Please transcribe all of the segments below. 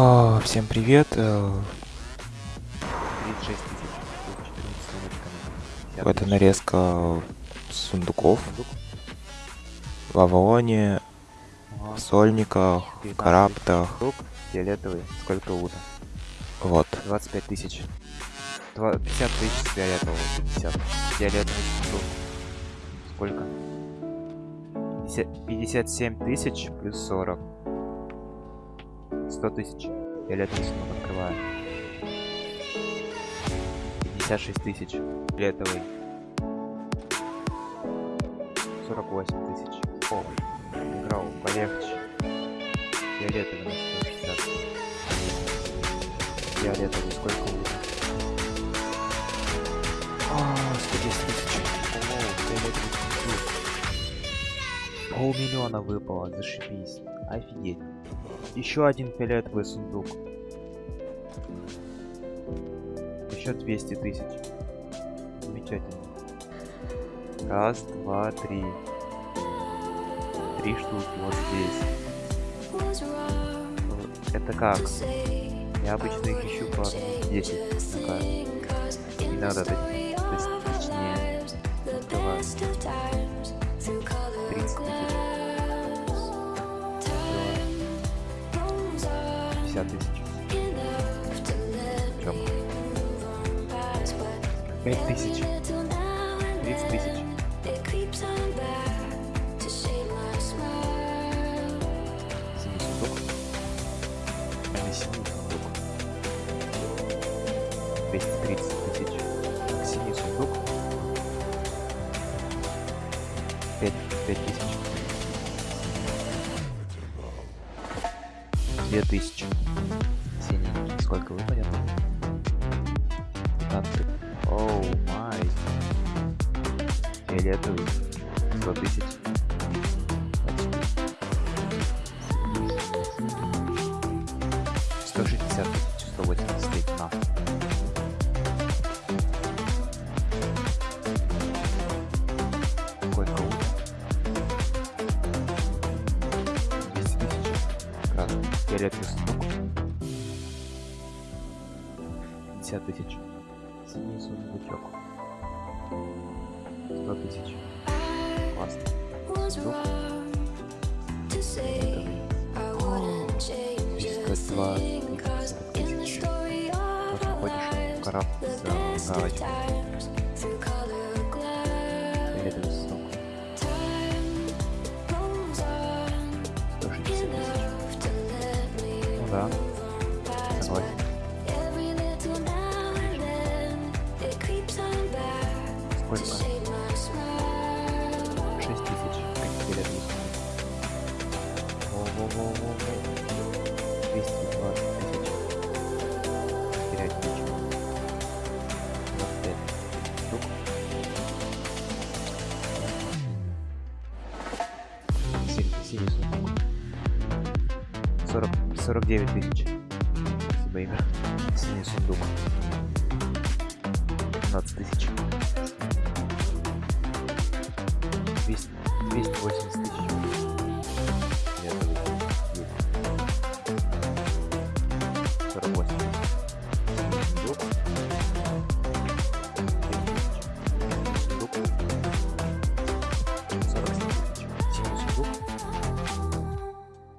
А, всем привет. э, 36 тысяч. Тут 14 сундучками. 50 Это тысяч. нарезка сундуков Сундук. в Авалоне, в Сольниках, в 19 Караптах. Фиолетовый. Сколько лута? Вот. 25 тысяч. Два- 50 тысяч фиолетового. 50. Фиолетовый сундук. Сколько? 50 57 тысяч плюс 40. 100 тысяч. Фиолетовый сундук открываю. 56 тысяч. Фиолетовый. 48 тысяч. О, играл полегче. Фиолетовый на 160. Фиолетовый сколько лута? А, 110 тысяч. О, фиолетовый. Полмиллиона выпало, зашибись. Офигеть. Еще один фиолетовый сундук. Еще 200 тысяч. Замечательно. Раз, два, три. Три штуки вот здесь. Это как? Я обычно их ищу по одному 10 на карте. Иногда точнее, открываю. 150 тысяч. Чем? 5 тысяч. 30 тысяч. пять тысяч. Так, синий сундук. 5, 5 тысяч. 2 тысячи. Синий. Сколько выпадет? 15. Оу, май. Фиолетовый. 100 тысяч. Сто шестьдесят тысяч, сто восемьдесят тысяч, на. Фиолетовый сундук. 50 тысяч. Синий сундучок. 100 тысяч. Классно. Сундук. Фиолетовый. 302 тысяч. Вот заходишь в корабль за галочку. Ну да. Согласен. Сколько? 6 тысяч. Как фиолетовый сундук. Во-во-во-во-во. 49 тысяч. Спасибо, Игорь. Синий сундук. 15 тысяч. 200, 280 тысяч. Фиолетовый. Есть. 48. Синий сундук. 10 тысяч. Сундук. 47 тысяч. Синий сундук.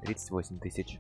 38 тысяч.